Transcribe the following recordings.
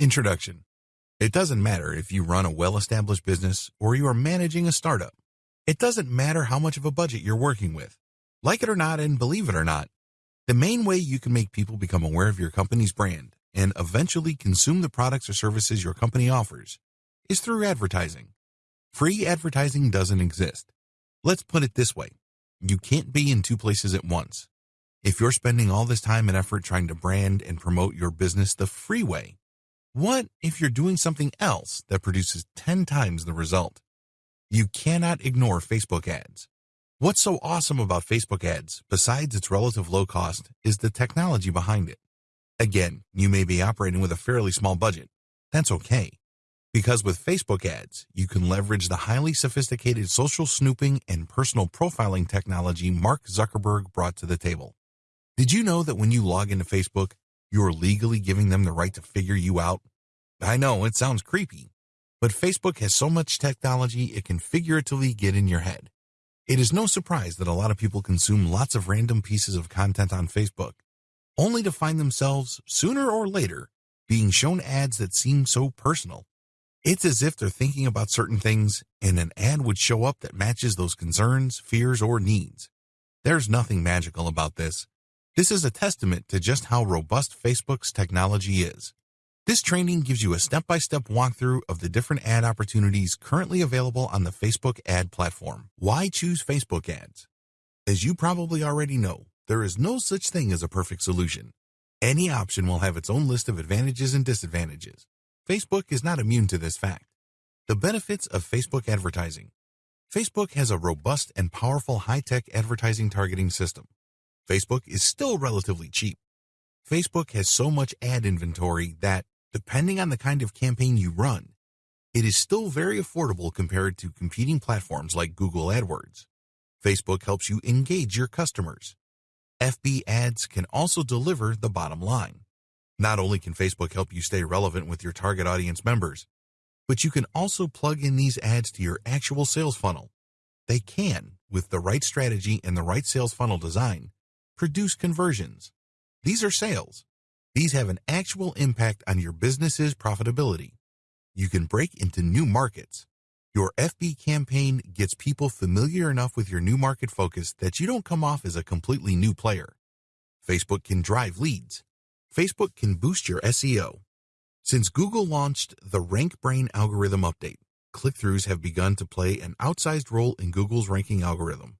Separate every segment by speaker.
Speaker 1: Introduction It doesn't matter if you run a well established business or you are managing a startup. It doesn't matter how much of a budget you're working with. Like it or not, and believe it or not, the main way you can make people become aware of your company's brand and eventually consume the products or services your company offers is through advertising. Free advertising doesn't exist. Let's put it this way you can't be in two places at once. If you're spending all this time and effort trying to brand and promote your business the free way, what if you're doing something else that produces 10 times the result? You cannot ignore Facebook ads. What's so awesome about Facebook ads, besides its relative low cost, is the technology behind it. Again, you may be operating with a fairly small budget. That's okay. Because with Facebook ads, you can leverage the highly sophisticated social snooping and personal profiling technology Mark Zuckerberg brought to the table. Did you know that when you log into Facebook, you're legally giving them the right to figure you out? I know it sounds creepy, but Facebook has so much technology it can figuratively get in your head. It is no surprise that a lot of people consume lots of random pieces of content on Facebook, only to find themselves, sooner or later, being shown ads that seem so personal. It's as if they're thinking about certain things and an ad would show up that matches those concerns, fears, or needs. There's nothing magical about this. This is a testament to just how robust Facebook's technology is. This training gives you a step-by-step walkthrough of the different ad opportunities currently available on the Facebook ad platform. Why choose Facebook ads? As you probably already know, there is no such thing as a perfect solution. Any option will have its own list of advantages and disadvantages. Facebook is not immune to this fact. The benefits of Facebook advertising. Facebook has a robust and powerful high-tech advertising targeting system. Facebook is still relatively cheap. Facebook has so much ad inventory that, depending on the kind of campaign you run, it is still very affordable compared to competing platforms like Google AdWords. Facebook helps you engage your customers. FB ads can also deliver the bottom line. Not only can Facebook help you stay relevant with your target audience members, but you can also plug in these ads to your actual sales funnel. They can, with the right strategy and the right sales funnel design, produce conversions. These are sales. These have an actual impact on your business's profitability. You can break into new markets. Your FB campaign gets people familiar enough with your new market focus that you don't come off as a completely new player. Facebook can drive leads. Facebook can boost your SEO. Since Google launched the RankBrain algorithm update, click-throughs have begun to play an outsized role in Google's ranking algorithm.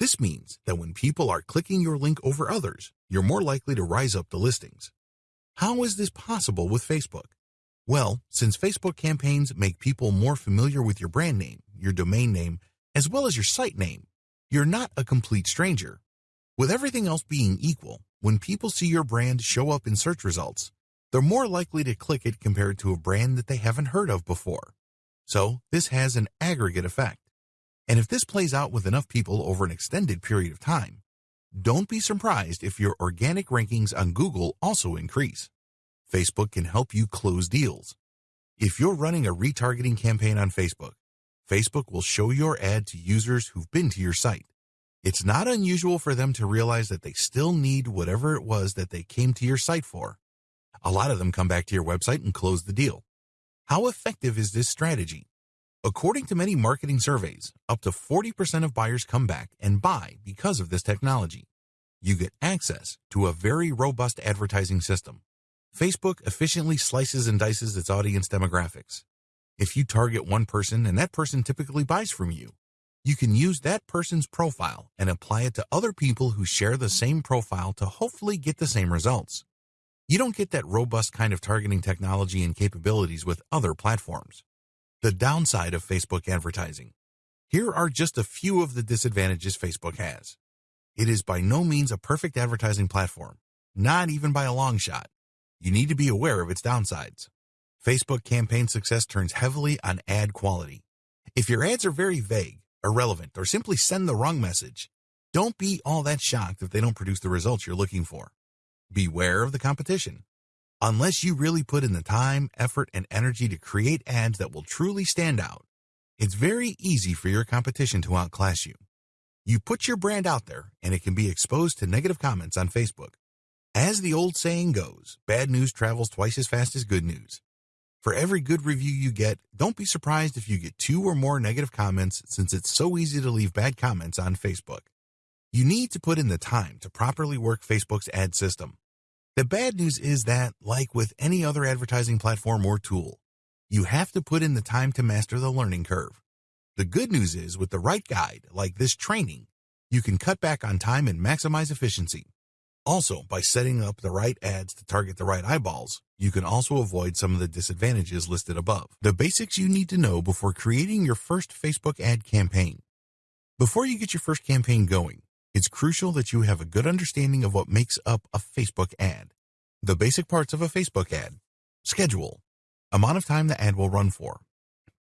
Speaker 1: This means that when people are clicking your link over others, you're more likely to rise up the listings. How is this possible with Facebook? Well, since Facebook campaigns make people more familiar with your brand name, your domain name, as well as your site name, you're not a complete stranger. With everything else being equal, when people see your brand show up in search results, they're more likely to click it compared to a brand that they haven't heard of before. So this has an aggregate effect. And if this plays out with enough people over an extended period of time, don't be surprised if your organic rankings on Google also increase. Facebook can help you close deals. If you're running a retargeting campaign on Facebook, Facebook will show your ad to users who've been to your site. It's not unusual for them to realize that they still need whatever it was that they came to your site for. A lot of them come back to your website and close the deal. How effective is this strategy? According to many marketing surveys, up to 40% of buyers come back and buy because of this technology. You get access to a very robust advertising system. Facebook efficiently slices and dices its audience demographics. If you target one person and that person typically buys from you, you can use that person's profile and apply it to other people who share the same profile to hopefully get the same results. You don't get that robust kind of targeting technology and capabilities with other platforms. The downside of Facebook advertising. Here are just a few of the disadvantages Facebook has. It is by no means a perfect advertising platform, not even by a long shot. You need to be aware of its downsides. Facebook campaign success turns heavily on ad quality. If your ads are very vague, irrelevant, or simply send the wrong message, don't be all that shocked if they don't produce the results you're looking for. Beware of the competition. Unless you really put in the time, effort, and energy to create ads that will truly stand out, it's very easy for your competition to outclass you. You put your brand out there and it can be exposed to negative comments on Facebook. As the old saying goes, bad news travels twice as fast as good news. For every good review you get, don't be surprised if you get two or more negative comments since it's so easy to leave bad comments on Facebook. You need to put in the time to properly work Facebook's ad system. The bad news is that, like with any other advertising platform or tool, you have to put in the time to master the learning curve. The good news is with the right guide, like this training, you can cut back on time and maximize efficiency. Also, by setting up the right ads to target the right eyeballs, you can also avoid some of the disadvantages listed above. The basics you need to know before creating your first Facebook ad campaign. Before you get your first campaign going, it's crucial that you have a good understanding of what makes up a Facebook ad. The basic parts of a Facebook ad. Schedule. Amount of time the ad will run for.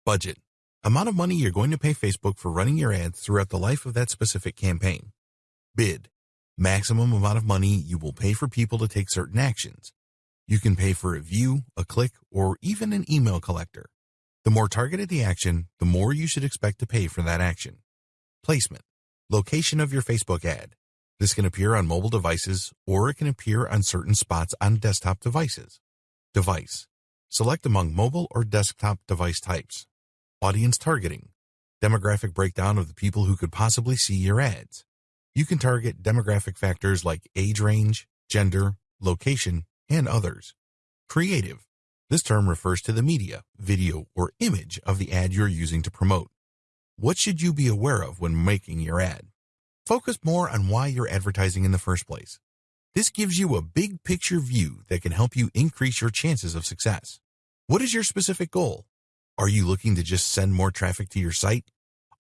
Speaker 1: Budget. Amount of money you're going to pay Facebook for running your ads throughout the life of that specific campaign. Bid maximum amount of money you will pay for people to take certain actions. You can pay for a view, a click, or even an email collector. The more targeted the action, the more you should expect to pay for that action. Placement. Location of your Facebook ad. This can appear on mobile devices or it can appear on certain spots on desktop devices. Device. Select among mobile or desktop device types. Audience targeting. Demographic breakdown of the people who could possibly see your ads. You can target demographic factors like age range, gender, location, and others. Creative. This term refers to the media, video, or image of the ad you're using to promote. What should you be aware of when making your ad? Focus more on why you're advertising in the first place. This gives you a big picture view that can help you increase your chances of success. What is your specific goal? Are you looking to just send more traffic to your site?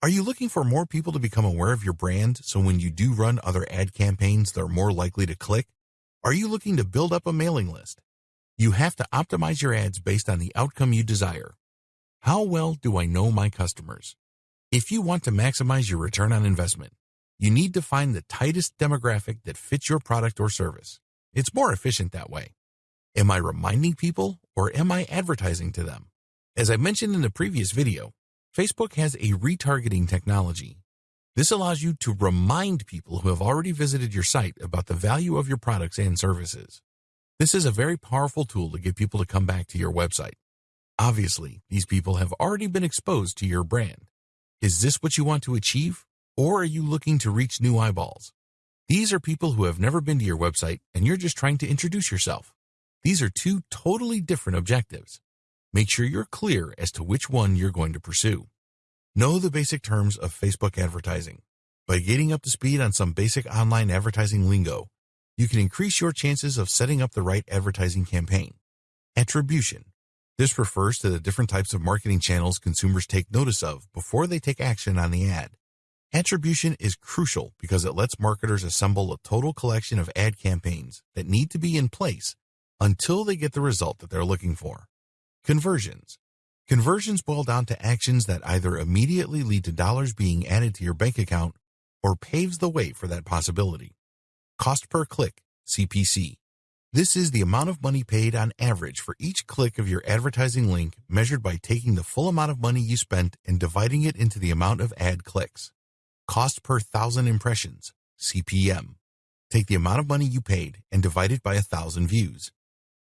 Speaker 1: Are you looking for more people to become aware of your brand so when you do run other ad campaigns, they're more likely to click? Are you looking to build up a mailing list? You have to optimize your ads based on the outcome you desire. How well do I know my customers? If you want to maximize your return on investment, you need to find the tightest demographic that fits your product or service. It's more efficient that way. Am I reminding people or am I advertising to them? As I mentioned in the previous video, Facebook has a retargeting technology. This allows you to remind people who have already visited your site about the value of your products and services. This is a very powerful tool to get people to come back to your website. Obviously, these people have already been exposed to your brand. Is this what you want to achieve? Or are you looking to reach new eyeballs? These are people who have never been to your website and you're just trying to introduce yourself. These are two totally different objectives. Make sure you're clear as to which one you're going to pursue. Know the basic terms of Facebook advertising. By getting up to speed on some basic online advertising lingo, you can increase your chances of setting up the right advertising campaign. Attribution. This refers to the different types of marketing channels consumers take notice of before they take action on the ad. Attribution is crucial because it lets marketers assemble a total collection of ad campaigns that need to be in place until they get the result that they're looking for. Conversions. Conversions boil down to actions that either immediately lead to dollars being added to your bank account or paves the way for that possibility. Cost per click, CPC. This is the amount of money paid on average for each click of your advertising link measured by taking the full amount of money you spent and dividing it into the amount of ad clicks. Cost per thousand impressions, CPM. Take the amount of money you paid and divide it by a thousand views.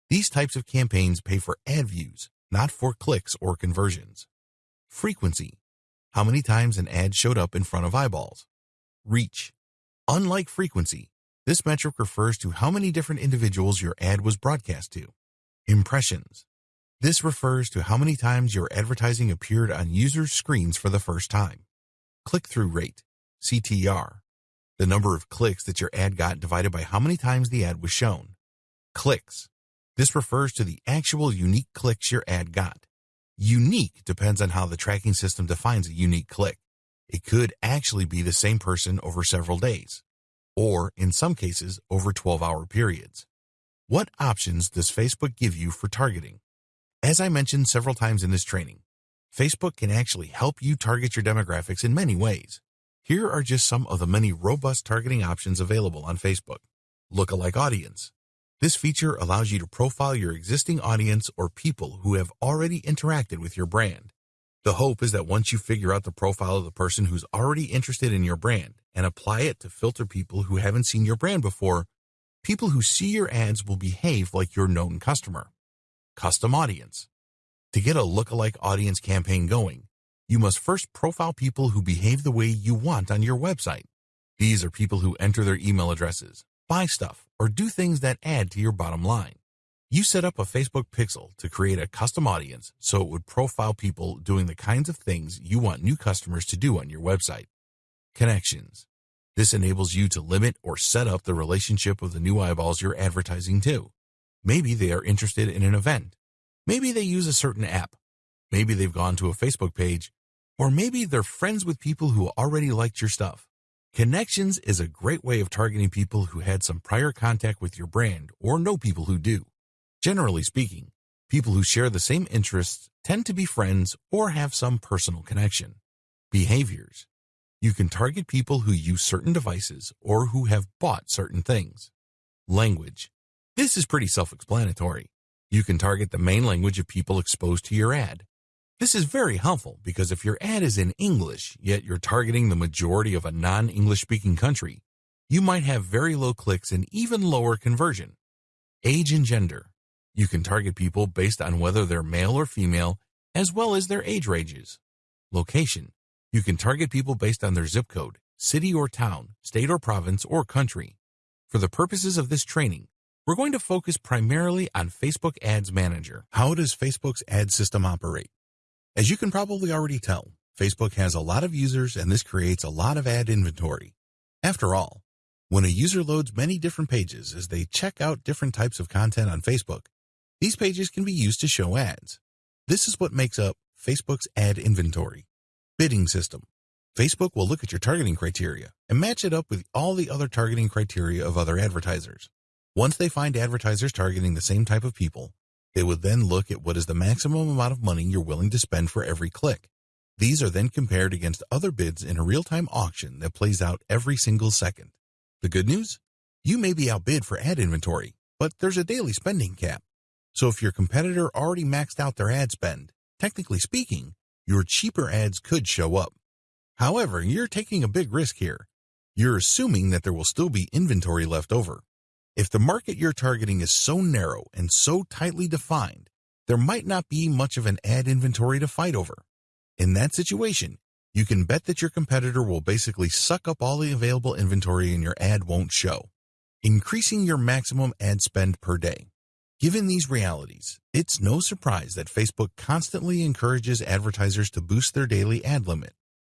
Speaker 1: These types of campaigns pay for ad views, not for clicks or conversions. Frequency. How many times an ad showed up in front of eyeballs. Reach. Unlike frequency, this metric refers to how many different individuals your ad was broadcast to. Impressions. This refers to how many times your advertising appeared on users' screens for the first time. Click-through rate, CTR. The number of clicks that your ad got divided by how many times the ad was shown. Clicks. This refers to the actual unique clicks your ad got. Unique depends on how the tracking system defines a unique click. It could actually be the same person over several days, or in some cases, over 12-hour periods. What options does Facebook give you for targeting? As I mentioned several times in this training, Facebook can actually help you target your demographics in many ways. Here are just some of the many robust targeting options available on Facebook. Lookalike audience. This feature allows you to profile your existing audience or people who have already interacted with your brand. The hope is that once you figure out the profile of the person who's already interested in your brand and apply it to filter people who haven't seen your brand before, people who see your ads will behave like your known customer. Custom audience. To get a lookalike audience campaign going, you must first profile people who behave the way you want on your website. These are people who enter their email addresses, buy stuff, or do things that add to your bottom line. You set up a Facebook pixel to create a custom audience so it would profile people doing the kinds of things you want new customers to do on your website. Connections. This enables you to limit or set up the relationship of the new eyeballs you're advertising to. Maybe they are interested in an event. Maybe they use a certain app. Maybe they've gone to a Facebook page. Or maybe they're friends with people who already liked your stuff. Connections is a great way of targeting people who had some prior contact with your brand or know people who do. Generally speaking, people who share the same interests tend to be friends or have some personal connection. Behaviors. You can target people who use certain devices or who have bought certain things. Language. This is pretty self-explanatory. You can target the main language of people exposed to your ad. This is very helpful because if your ad is in English, yet you're targeting the majority of a non-English speaking country, you might have very low clicks and even lower conversion. Age and gender. You can target people based on whether they're male or female, as well as their age ranges. Location. You can target people based on their zip code, city or town, state or province, or country. For the purposes of this training, we're going to focus primarily on Facebook Ads Manager. How does Facebook's ad system operate? As you can probably already tell, Facebook has a lot of users and this creates a lot of ad inventory. After all, when a user loads many different pages as they check out different types of content on Facebook, these pages can be used to show ads. This is what makes up Facebook's ad inventory. Bidding system. Facebook will look at your targeting criteria and match it up with all the other targeting criteria of other advertisers. Once they find advertisers targeting the same type of people, they would then look at what is the maximum amount of money you're willing to spend for every click. These are then compared against other bids in a real-time auction that plays out every single second. The good news? You may be outbid for ad inventory, but there's a daily spending cap. So if your competitor already maxed out their ad spend, technically speaking, your cheaper ads could show up. However, you're taking a big risk here. You're assuming that there will still be inventory left over. If the market you're targeting is so narrow and so tightly defined, there might not be much of an ad inventory to fight over. In that situation, you can bet that your competitor will basically suck up all the available inventory and your ad won't show. Increasing your maximum ad spend per day. Given these realities, it's no surprise that Facebook constantly encourages advertisers to boost their daily ad limit.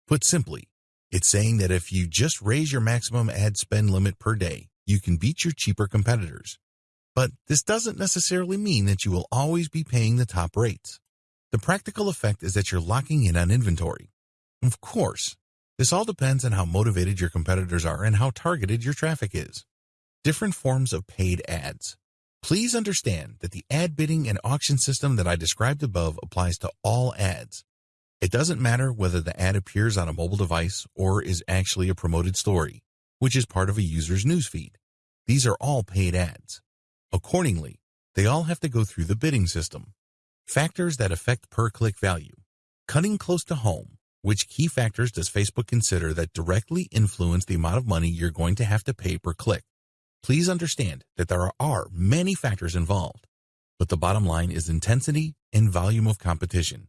Speaker 1: Put simply, it's saying that if you just raise your maximum ad spend limit per day, you can beat your cheaper competitors. But this doesn't necessarily mean that you will always be paying the top rates. The practical effect is that you're locking in on inventory. Of course, this all depends on how motivated your competitors are and how targeted your traffic is. Different forms of paid ads. Please understand that the ad bidding and auction system that I described above applies to all ads. It doesn't matter whether the ad appears on a mobile device or is actually a promoted story which is part of a user's newsfeed. These are all paid ads. Accordingly, they all have to go through the bidding system. Factors that affect per-click value. Cutting close to home, which key factors does Facebook consider that directly influence the amount of money you're going to have to pay per click? Please understand that there are many factors involved, but the bottom line is intensity and volume of competition.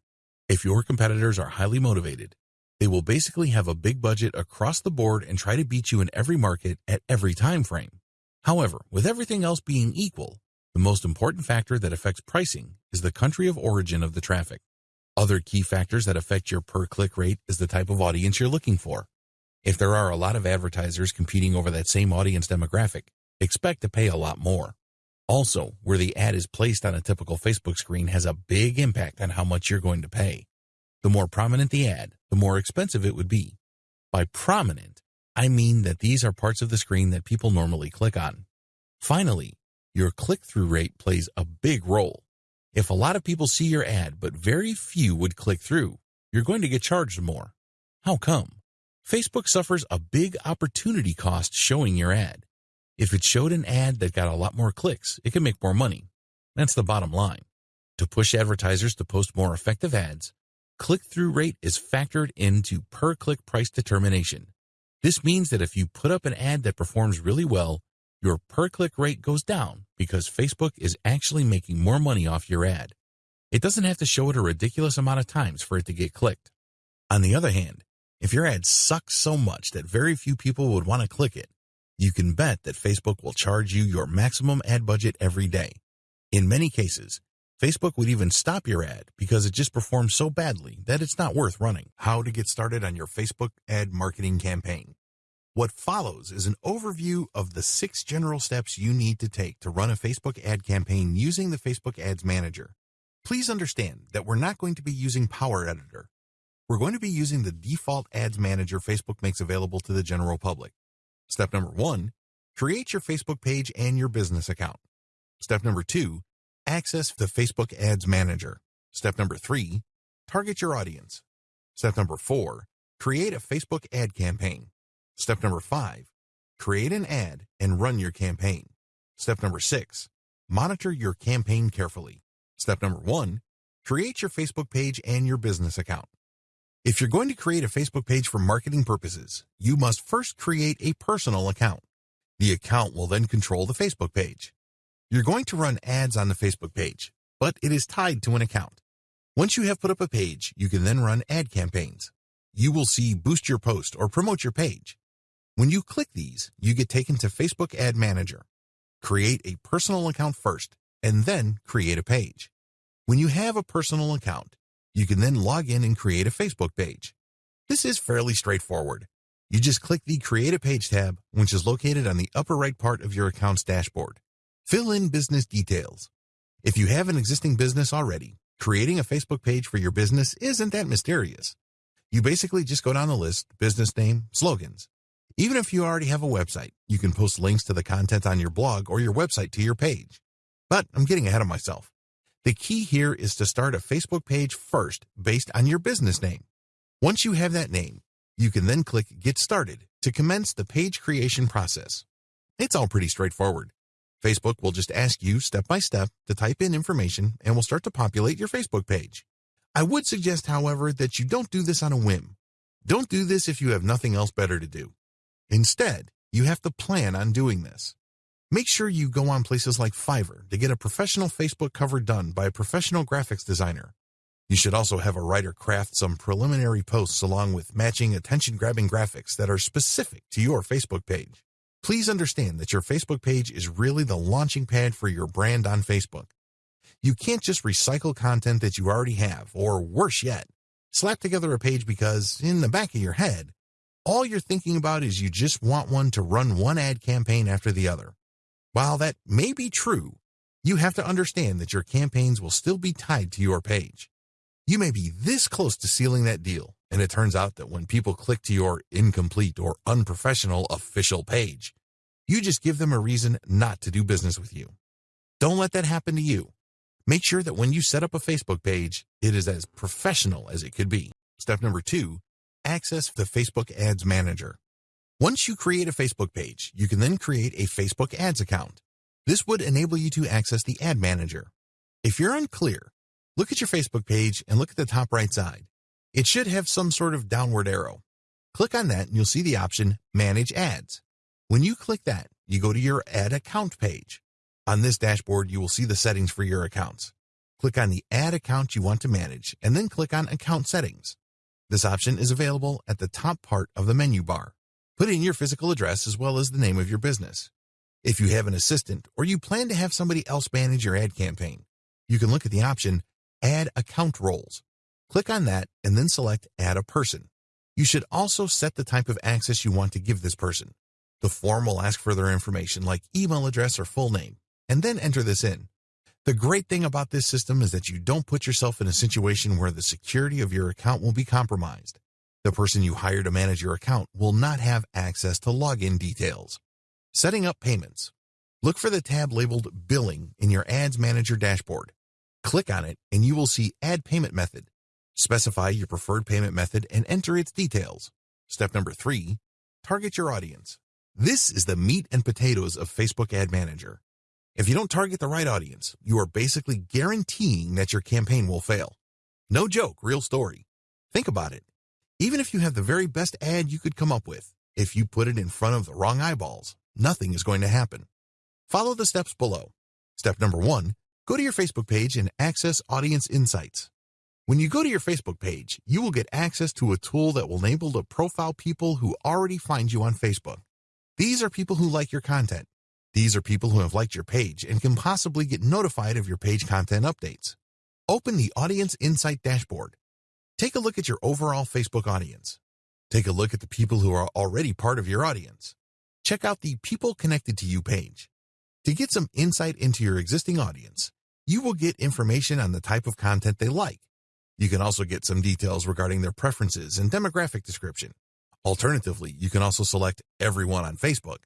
Speaker 1: If your competitors are highly motivated, they will basically have a big budget across the board and try to beat you in every market at every time frame. However, with everything else being equal, the most important factor that affects pricing is the country of origin of the traffic. Other key factors that affect your per-click rate is the type of audience you're looking for. If there are a lot of advertisers competing over that same audience demographic, expect to pay a lot more. Also, where the ad is placed on a typical Facebook screen has a big impact on how much you're going to pay. The more prominent the ad, the more expensive it would be. By prominent, I mean that these are parts of the screen that people normally click on. Finally, your click-through rate plays a big role. If a lot of people see your ad but very few would click through, you're going to get charged more. How come? Facebook suffers a big opportunity cost showing your ad. If it showed an ad that got a lot more clicks, it could make more money. That's the bottom line. To push advertisers to post more effective ads, click-through rate is factored into per-click price determination. This means that if you put up an ad that performs really well, your per-click rate goes down because Facebook is actually making more money off your ad. It doesn't have to show it a ridiculous amount of times for it to get clicked. On the other hand, if your ad sucks so much that very few people would want to click it, you can bet that Facebook will charge you your maximum ad budget every day. In many cases, Facebook would even stop your ad because it just performs so badly that it's not worth running. How to get started on your Facebook ad marketing campaign. What follows is an overview of the six general steps you need to take to run a Facebook ad campaign using the Facebook Ads Manager. Please understand that we're not going to be using Power Editor. We're going to be using the default Ads Manager Facebook makes available to the general public. Step number one, create your Facebook page and your business account. Step number two, access the Facebook Ads Manager. Step number three, target your audience. Step number four, create a Facebook ad campaign. Step number five, create an ad and run your campaign. Step number six, monitor your campaign carefully. Step number one, create your Facebook page and your business account. If you're going to create a Facebook page for marketing purposes, you must first create a personal account. The account will then control the Facebook page. You're going to run ads on the Facebook page, but it is tied to an account. Once you have put up a page, you can then run ad campaigns. You will see Boost Your Post or Promote Your Page. When you click these, you get taken to Facebook Ad Manager. Create a personal account first, and then create a page. When you have a personal account, you can then log in and create a Facebook page. This is fairly straightforward. You just click the Create a Page tab, which is located on the upper right part of your account's dashboard. Fill in business details. If you have an existing business already, creating a Facebook page for your business isn't that mysterious. You basically just go down the list, business name, slogans. Even if you already have a website, you can post links to the content on your blog or your website to your page. But I'm getting ahead of myself. The key here is to start a Facebook page first based on your business name. Once you have that name, you can then click Get Started to commence the page creation process. It's all pretty straightforward. Facebook will just ask you step by step to type in information and will start to populate your Facebook page. I would suggest, however, that you don't do this on a whim. Don't do this if you have nothing else better to do. Instead, you have to plan on doing this. Make sure you go on places like Fiverr to get a professional Facebook cover done by a professional graphics designer. You should also have a writer craft some preliminary posts along with matching attention-grabbing graphics that are specific to your Facebook page. Please understand that your Facebook page is really the launching pad for your brand on Facebook. You can't just recycle content that you already have, or worse yet, slap together a page because, in the back of your head, all you're thinking about is you just want one to run one ad campaign after the other. While that may be true, you have to understand that your campaigns will still be tied to your page. You may be this close to sealing that deal, and it turns out that when people click to your incomplete or unprofessional official page, you just give them a reason not to do business with you. Don't let that happen to you. Make sure that when you set up a Facebook page, it is as professional as it could be. Step number two, access the Facebook Ads Manager. Once you create a Facebook page, you can then create a Facebook Ads account. This would enable you to access the Ad Manager. If you're unclear, look at your Facebook page and look at the top right side. It should have some sort of downward arrow. Click on that and you'll see the option Manage Ads. When you click that, you go to your Ad Account page. On this dashboard, you will see the settings for your accounts. Click on the ad account you want to manage and then click on Account Settings. This option is available at the top part of the menu bar. Put in your physical address as well as the name of your business. If you have an assistant or you plan to have somebody else manage your ad campaign, you can look at the option Add Account Roles. Click on that and then select Add a Person. You should also set the type of access you want to give this person. The form will ask for their information like email address or full name, and then enter this in. The great thing about this system is that you don't put yourself in a situation where the security of your account will be compromised. The person you hire to manage your account will not have access to login details. Setting up payments. Look for the tab labeled Billing in your Ads Manager dashboard. Click on it and you will see Add Payment Method. Specify your preferred payment method and enter its details. Step number three, target your audience. This is the meat and potatoes of Facebook Ad Manager. If you don't target the right audience, you are basically guaranteeing that your campaign will fail. No joke, real story. Think about it. Even if you have the very best ad you could come up with, if you put it in front of the wrong eyeballs, nothing is going to happen. Follow the steps below. Step number one, Go to your Facebook page and access Audience Insights. When you go to your Facebook page, you will get access to a tool that will enable to profile people who already find you on Facebook. These are people who like your content. These are people who have liked your page and can possibly get notified of your page content updates. Open the Audience Insight dashboard. Take a look at your overall Facebook audience. Take a look at the people who are already part of your audience. Check out the People Connected to You page. To get some insight into your existing audience, you will get information on the type of content they like. You can also get some details regarding their preferences and demographic description. Alternatively, you can also select Everyone on Facebook.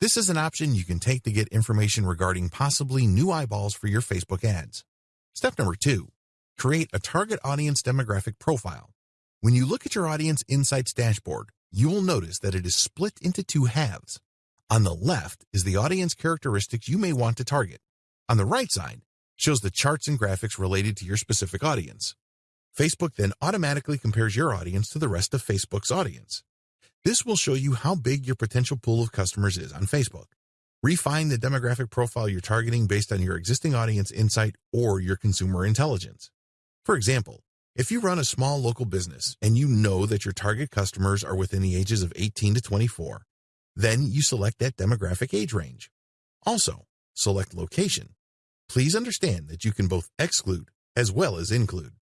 Speaker 1: This is an option you can take to get information regarding possibly new eyeballs for your Facebook ads. Step number two, create a target audience demographic profile. When you look at your audience insights dashboard, you will notice that it is split into two halves. On the left is the audience characteristics you may want to target. On the right side shows the charts and graphics related to your specific audience. Facebook then automatically compares your audience to the rest of Facebook's audience. This will show you how big your potential pool of customers is on Facebook. Refine the demographic profile you're targeting based on your existing audience insight or your consumer intelligence. For example, if you run a small local business and you know that your target customers are within the ages of 18 to 24, then you select that demographic age range. Also, select location. Please understand that you can both exclude as well as include.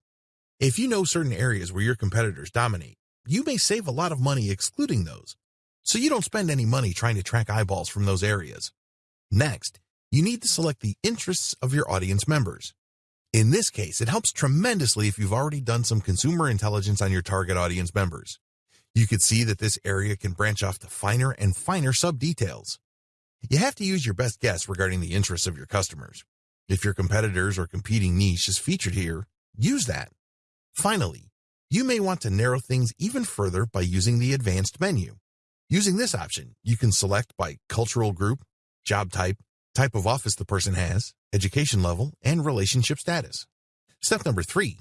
Speaker 1: If you know certain areas where your competitors dominate, you may save a lot of money excluding those, so you don't spend any money trying to track eyeballs from those areas. Next, you need to select the interests of your audience members. In this case, it helps tremendously if you've already done some consumer intelligence on your target audience members. You could see that this area can branch off to finer and finer sub-details. You have to use your best guess regarding the interests of your customers. If your competitors or competing niche is featured here, use that. Finally, you may want to narrow things even further by using the advanced menu. Using this option, you can select by cultural group, job type, type of office the person has, education level, and relationship status. Step number three,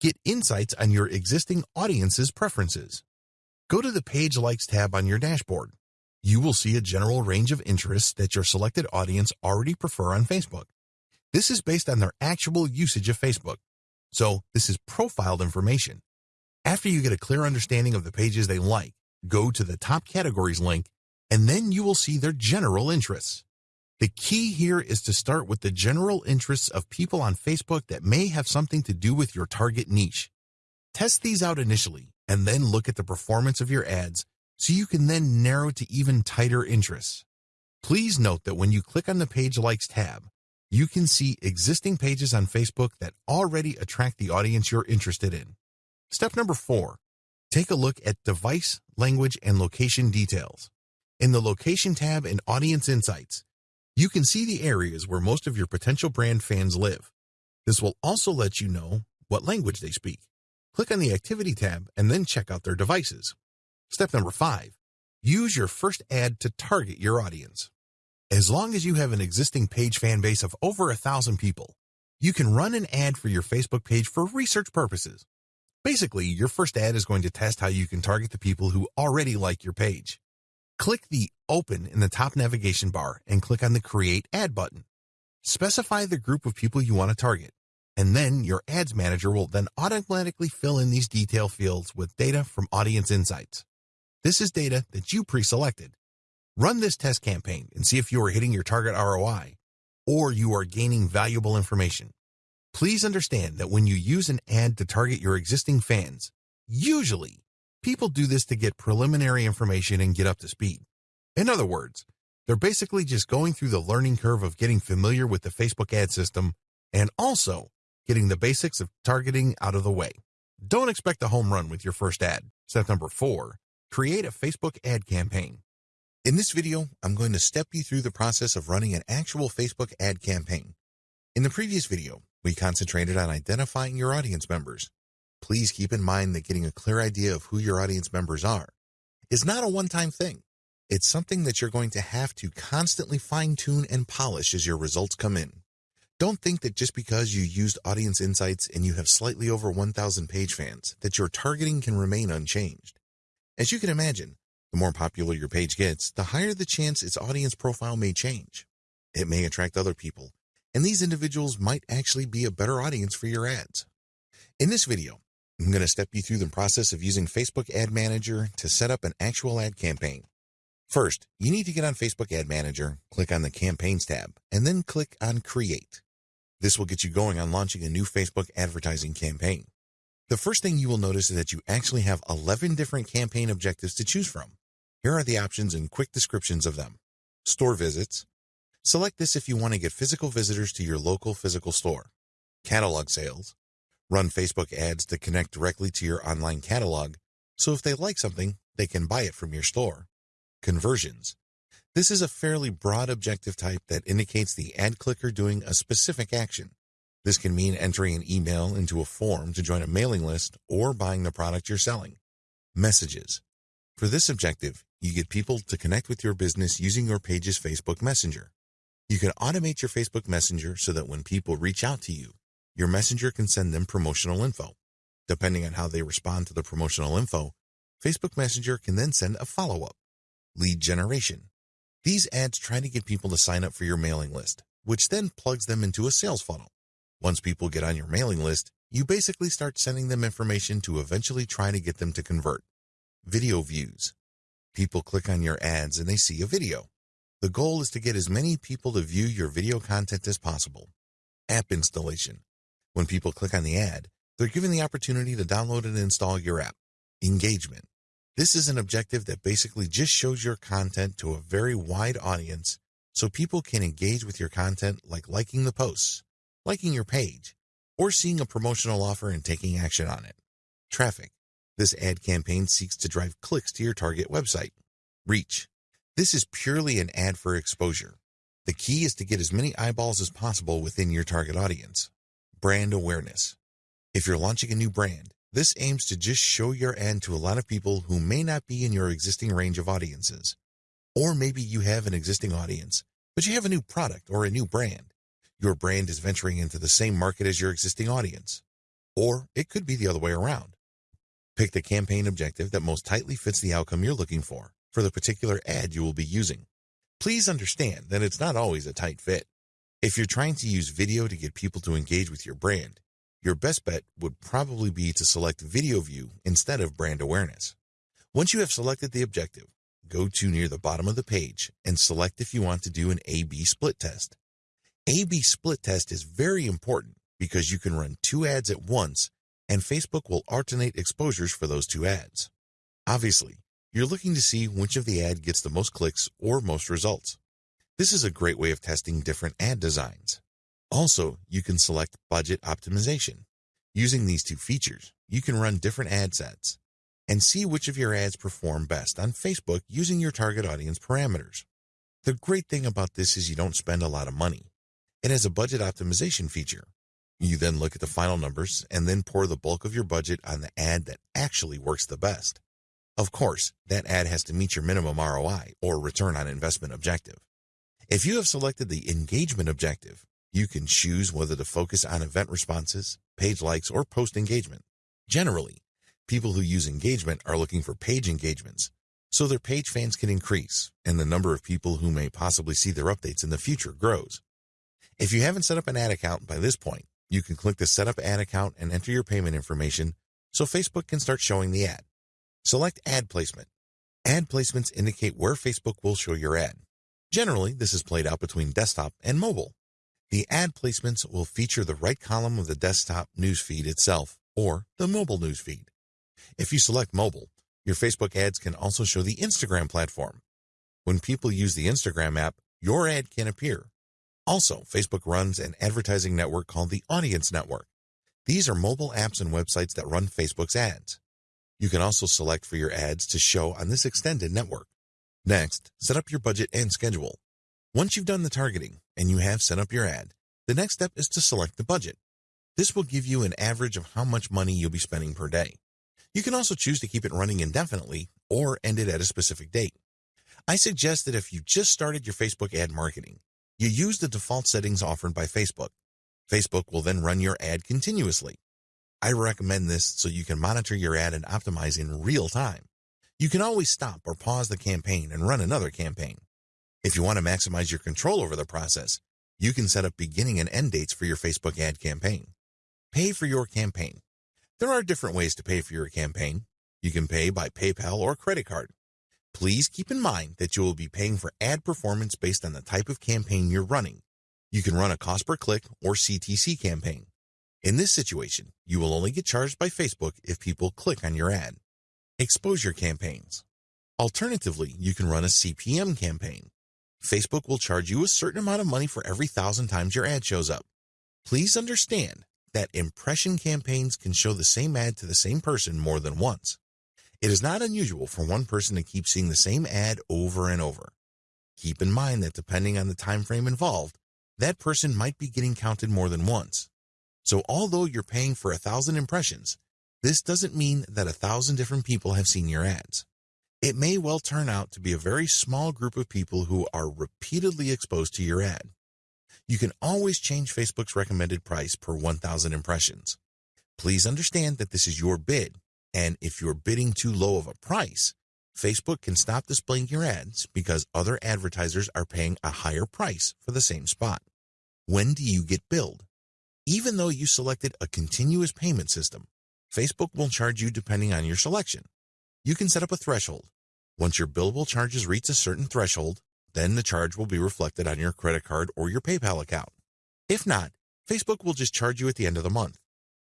Speaker 1: get insights on your existing audience's preferences. Go to the Page Likes tab on your dashboard. You will see a general range of interests that your selected audience already prefer on Facebook. This is based on their actual usage of Facebook. So this is profiled information. After you get a clear understanding of the pages they like, go to the top categories link, and then you will see their general interests. The key here is to start with the general interests of people on Facebook that may have something to do with your target niche. Test these out initially and then look at the performance of your ads so you can then narrow to even tighter interests. Please note that when you click on the Page Likes tab, you can see existing pages on Facebook that already attract the audience you're interested in. Step number four, take a look at device, language, and location details. In the Location tab in Audience Insights, you can see the areas where most of your potential brand fans live. This will also let you know what language they speak. Click on the Activity tab and then check out their devices. Step number five, use your first ad to target your audience. As long as you have an existing page fan base of over a thousand people, you can run an ad for your Facebook page for research purposes. Basically, your first ad is going to test how you can target the people who already like your page. Click the Open in the top navigation bar and click on the Create Ad button. Specify the group of people you want to target and then your ads manager will then automatically fill in these detail fields with data from Audience Insights. This is data that you pre-selected. Run this test campaign and see if you are hitting your target ROI or you are gaining valuable information. Please understand that when you use an ad to target your existing fans, usually people do this to get preliminary information and get up to speed. In other words, they're basically just going through the learning curve of getting familiar with the Facebook ad system and also getting the basics of targeting out of the way. Don't expect a home run with your first ad. Step number four, create a Facebook ad campaign. In this video, I'm going to step you through the process of running an actual Facebook ad campaign. In the previous video, we concentrated on identifying your audience members. Please keep in mind that getting a clear idea of who your audience members are is not a one-time thing. It's something that you're going to have to constantly fine-tune and polish as your results come in. Don't think that just because you used Audience Insights and you have slightly over 1,000 page fans, that your targeting can remain unchanged. As you can imagine, the more popular your page gets, the higher the chance its audience profile may change. It may attract other people, and these individuals might actually be a better audience for your ads. In this video, I'm going to step you through the process of using Facebook Ad Manager to set up an actual ad campaign. First, you need to get on Facebook Ad Manager, click on the Campaigns tab, and then click on Create. This will get you going on launching a new Facebook advertising campaign. The first thing you will notice is that you actually have 11 different campaign objectives to choose from. Here are the options and quick descriptions of them. Store visits. Select this if you want to get physical visitors to your local physical store. Catalog sales. Run Facebook ads to connect directly to your online catalog, so if they like something, they can buy it from your store. Conversions. This is a fairly broad objective type that indicates the ad clicker doing a specific action. This can mean entering an email into a form to join a mailing list or buying the product you're selling. Messages. For this objective, you get people to connect with your business using your page's Facebook Messenger. You can automate your Facebook Messenger so that when people reach out to you, your messenger can send them promotional info. Depending on how they respond to the promotional info, Facebook Messenger can then send a follow-up. Lead generation. These ads try to get people to sign up for your mailing list, which then plugs them into a sales funnel. Once people get on your mailing list, you basically start sending them information to eventually try to get them to convert. Video views. People click on your ads and they see a video. The goal is to get as many people to view your video content as possible. App installation. When people click on the ad, they're given the opportunity to download and install your app. Engagement. This is an objective that basically just shows your content to a very wide audience so people can engage with your content like liking the posts, liking your page, or seeing a promotional offer and taking action on it. Traffic. This ad campaign seeks to drive clicks to your target website. Reach. This is purely an ad for exposure. The key is to get as many eyeballs as possible within your target audience. Brand awareness. If you're launching a new brand, this aims to just show your ad to a lot of people who may not be in your existing range of audiences. Or maybe you have an existing audience, but you have a new product or a new brand. Your brand is venturing into the same market as your existing audience. Or it could be the other way around. Pick the campaign objective that most tightly fits the outcome you're looking for for the particular ad you will be using. Please understand that it's not always a tight fit. If you're trying to use video to get people to engage with your brand, your best bet would probably be to select video view instead of brand awareness. Once you have selected the objective, go to near the bottom of the page and select if you want to do an A-B split test. A-B split test is very important because you can run two ads at once and Facebook will alternate exposures for those two ads. Obviously, you're looking to see which of the ad gets the most clicks or most results. This is a great way of testing different ad designs. Also, you can select budget optimization. Using these two features, you can run different ad sets and see which of your ads perform best on Facebook using your target audience parameters. The great thing about this is you don't spend a lot of money. It has a budget optimization feature. You then look at the final numbers and then pour the bulk of your budget on the ad that actually works the best. Of course, that ad has to meet your minimum ROI or return on investment objective. If you have selected the engagement objective, you can choose whether to focus on event responses, page likes, or post engagement. Generally, people who use engagement are looking for page engagements, so their page fans can increase and the number of people who may possibly see their updates in the future grows. If you haven't set up an ad account by this point, you can click the Set Up Ad Account and enter your payment information so Facebook can start showing the ad. Select Ad Placement. Ad placements indicate where Facebook will show your ad. Generally, this is played out between desktop and mobile. The ad placements will feature the right column of the desktop newsfeed itself or the mobile newsfeed. If you select mobile, your Facebook ads can also show the Instagram platform. When people use the Instagram app, your ad can appear. Also, Facebook runs an advertising network called the Audience Network. These are mobile apps and websites that run Facebook's ads. You can also select for your ads to show on this extended network. Next, set up your budget and schedule. Once you've done the targeting and you have set up your ad, the next step is to select the budget. This will give you an average of how much money you'll be spending per day. You can also choose to keep it running indefinitely or end it at a specific date. I suggest that if you just started your Facebook ad marketing, you use the default settings offered by Facebook. Facebook will then run your ad continuously. I recommend this so you can monitor your ad and optimize in real time. You can always stop or pause the campaign and run another campaign. If you want to maximize your control over the process, You can set up beginning and end dates for your Facebook ad campaign. Pay for your campaign. There are different ways to pay for your campaign. You can pay by PayPal or credit card. Please keep in mind that you will be paying for ad performance based on the type of campaign you're running. You can run a cost per click or CTC campaign. In this situation, you will only get charged by Facebook if people click on your ad. Exposure campaigns. Alternatively, you can run a CPM campaign. Facebook will charge you a certain amount of money for every thousand times your ad shows up. Please understand that impression campaigns can show the same ad to the same person more than once. It is not unusual for one person to keep seeing the same ad over and over. Keep in mind that depending on the time frame involved, that person might be getting counted more than once. So although you're paying for a thousand impressions, this doesn't mean that a thousand different people have seen your ads. It may well turn out to be a very small group of people who are repeatedly exposed to your ad. You can always change Facebook's recommended price per 1,000 impressions. Please understand that this is your bid, and if you're bidding too low of a price, Facebook can stop displaying your ads because other advertisers are paying a higher price for the same spot. When do you get billed? Even though you selected a continuous payment system, Facebook will charge you depending on your selection. You can set up a threshold. Once your billable charges reach a certain threshold, then the charge will be reflected on your credit card or your PayPal account. If not, Facebook will just charge you at the end of the month.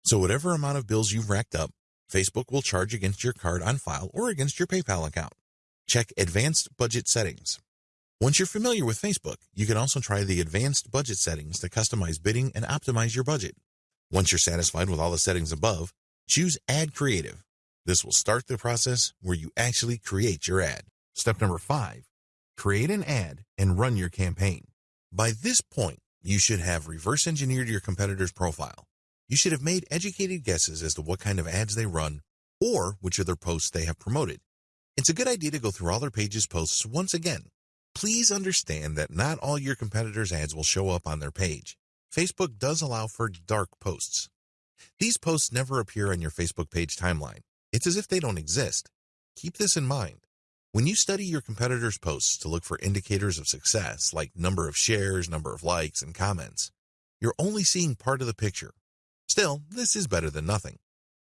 Speaker 1: So whatever amount of bills you've racked up, Facebook will charge against your card on file or against your PayPal account. Check Advanced Budget Settings. Once you're familiar with Facebook, you can also try the Advanced Budget Settings to customize bidding and optimize your budget. Once you're satisfied with all the settings above, choose Ad Creative. This will start the process where you actually create your ad. Step number five, create an ad and run your campaign. By this point, you should have reverse engineered your competitor's profile. You should have made educated guesses as to what kind of ads they run or which of their posts they have promoted. It's a good idea to go through all their pages posts once again. Please understand that not all your competitors' ads will show up on their page. Facebook does allow for dark posts. These posts never appear on your Facebook page timeline. It's as if they don't exist. Keep this in mind. When you study your competitors' posts to look for indicators of success, like number of shares, number of likes, and comments, you're only seeing part of the picture. Still, this is better than nothing.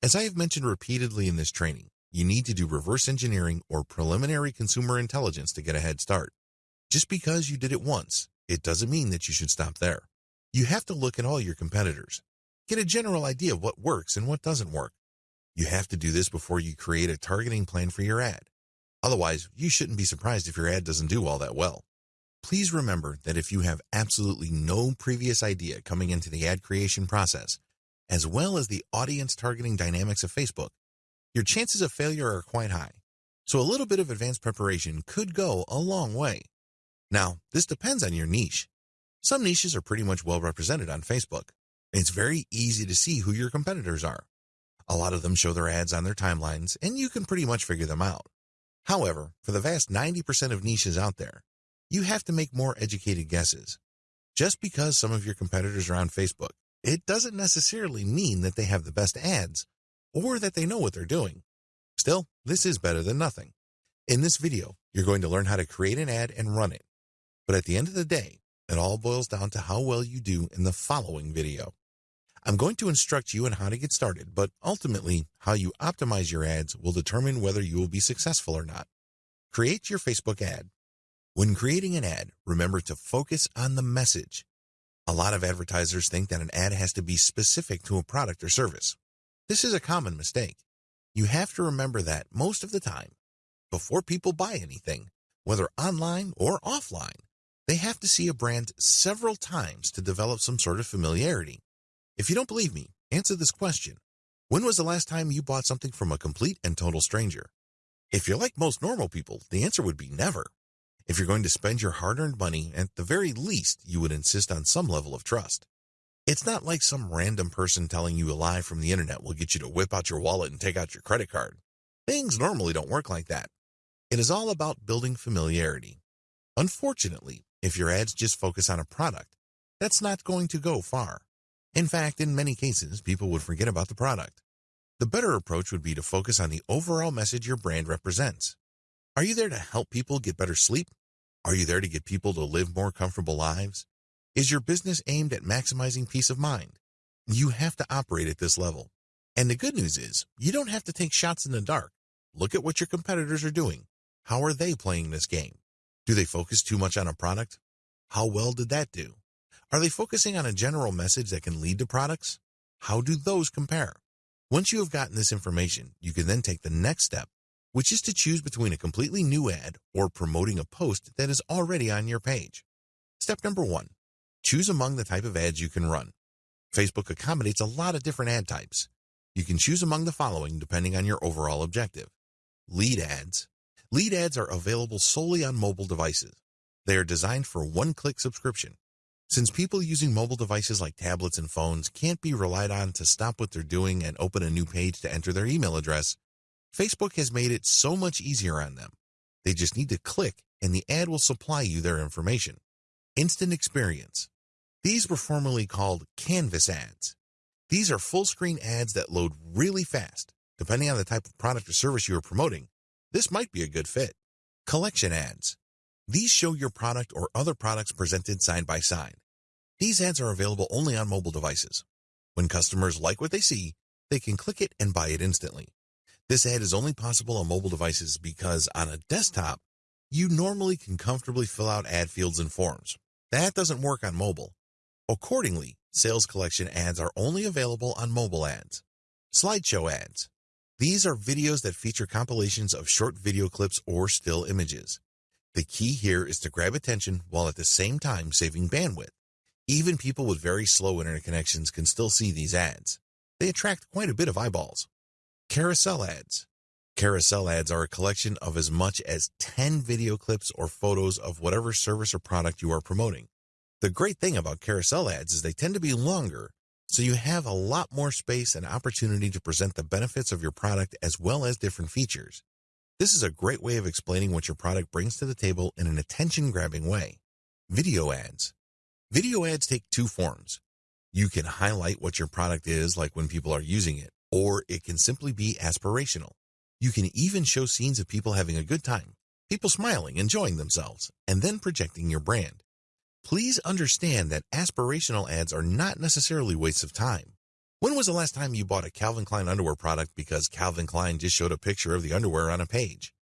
Speaker 1: As I have mentioned repeatedly in this training, you need to do reverse engineering or preliminary consumer intelligence to get a head start. Just because you did it once, it doesn't mean that you should stop there. You have to look at all your competitors. Get a general idea of what works and what doesn't work. You have to do this before you create a targeting plan for your ad. Otherwise, you shouldn't be surprised if your ad doesn't do all that well. Please remember that if you have absolutely no previous idea coming into the ad creation process, as well as the audience targeting dynamics of Facebook, your chances of failure are quite high. So a little bit of advanced preparation could go a long way. Now, this depends on your niche. Some niches are pretty much well represented on Facebook. It's very easy to see who your competitors are. A lot of them show their ads on their timelines, and you can pretty much figure them out. However, for the vast 90% of niches out there, you have to make more educated guesses. Just because some of your competitors are on Facebook it doesn't necessarily mean that they have the best ads or that they know what they're doing. Still, this is better than nothing. In this video, you're going to learn how to create an ad and run it. But at the end of the day, it all boils down to how well you do in the following video. I'm going to instruct you on how to get started, but ultimately, how you optimize your ads will determine whether you will be successful or not. Create your Facebook ad. When creating an ad, remember to focus on the message. A lot of advertisers think that an ad has to be specific to a product or service. This is a common mistake. You have to remember that most of the time, before people buy anything, whether online or offline, they have to see a brand several times to develop some sort of familiarity. If you don't believe me, answer this question. When was the last time you bought something from a complete and total stranger? If you're like most normal people, the answer would be never. If you're going to spend your hard-earned money, at the very least, you would insist on some level of trust. It's not like some random person telling you a lie from the internet will get you to whip out your wallet and take out your credit card. Things normally don't work like that. It is all about building familiarity. Unfortunately, if your ads just focus on a product, that's not going to go far. In fact, in many cases, people would forget about the product. The better approach would be to focus on the overall message your brand represents. Are you there to help people get better sleep? Are you there to get people to live more comfortable lives? Is your business aimed at maximizing peace of mind? You have to operate at this level. And the good news is, you don't have to take shots in the dark. Look at what your competitors are doing. How are they playing this game? Do they focus too much on a product? How well did that do? Are they focusing on a general message that can lead to products? How do those compare? Once you have gotten this information, you can then take the next step, which is to choose between a completely new ad or promoting a post that is already on your page. Step number one, choose among the type of ads you can run. Facebook accommodates a lot of different ad types. You can choose among the following depending on your overall objective. Lead ads. Lead ads are available solely on mobile devices. They are designed for one-click subscription. Since people using mobile devices like tablets and phones can't be relied on to stop what they're doing and open a new page to enter their email address, Facebook has made it so much easier on them. They just need to click and the ad will supply you their information. Instant Experience. These were formerly called Canvas ads. These are full-screen ads that load really fast. Depending on the type of product or service you are promoting, this might be a good fit. Collection ads. These show your product or other products presented side by side. These ads are available only on mobile devices. When customers like what they see, they can click it and buy it instantly. This ad is only possible on mobile devices because on a desktop, you normally can comfortably fill out ad fields and forms. That doesn't work on mobile. Accordingly, sales collection ads are only available on mobile ads. Slideshow ads. These are videos that feature compilations of short video clips or still images. The key here is to grab attention while at the same time saving bandwidth. Even people with very slow internet connections can still see these ads. They attract quite a bit of eyeballs. Carousel ads. Carousel ads are a collection of as much as 10 video clips or photos of whatever service or product you are promoting. The great thing about carousel ads is they tend to be longer, so you have a lot more space and opportunity to present the benefits of your product as well as different features. This is a great way of explaining what your product brings to the table in an attention-grabbing way. Video ads. Video ads take two forms. You can highlight what your product is like when people are using it, or it can simply be aspirational. You can even show scenes of people having a good time, people smiling, enjoying themselves, and then projecting your brand. Please understand that aspirational ads are not necessarily wastes of time. When was the last time you bought a Calvin Klein underwear product because Calvin Klein just showed a picture of the underwear on a page?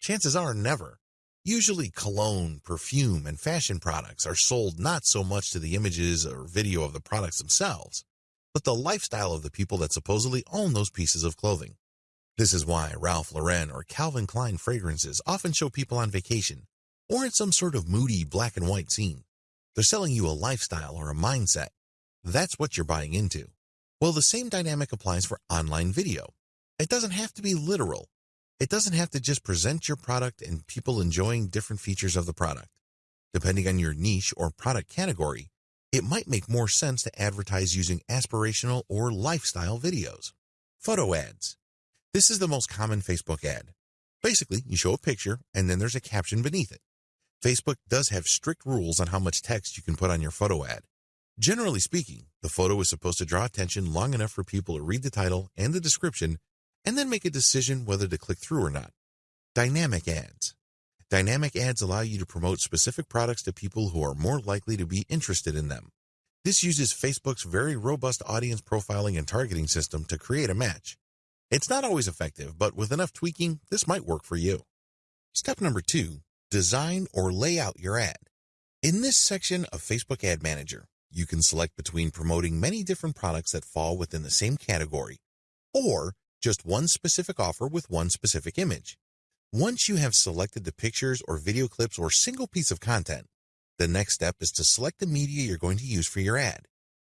Speaker 1: Chances are never. Usually cologne, perfume, and fashion products are sold not so much to the images or video of the products themselves, but the lifestyle of the people that supposedly own those pieces of clothing. This is why Ralph Lauren or Calvin Klein fragrances often show people on vacation or in some sort of moody black and white scene. They're selling you a lifestyle or a mindset. That's what you're buying into. Well, the same dynamic applies for online video. It doesn't have to be literal. It doesn't have to just present your product and people enjoying different features of the product. Depending on your niche or product category, it might make more sense to advertise using aspirational or lifestyle videos. Photo ads. This is the most common Facebook ad. Basically, you show a picture and then there's a caption beneath it. Facebook does have strict rules on how much text you can put on your photo ad. Generally speaking, the photo is supposed to draw attention long enough for people to read the title and the description and then make a decision whether to click through or not. Dynamic ads. Dynamic ads allow you to promote specific products to people who are more likely to be interested in them. This uses Facebook's very robust audience profiling and targeting system to create a match. It's not always effective, but with enough tweaking, this might work for you. Step number two, design or lay out your ad. In this section of Facebook Ad Manager, you can select between promoting many different products that fall within the same category, or just one specific offer with one specific image. Once you have selected the pictures or video clips or single piece of content, the next step is to select the media you're going to use for your ad.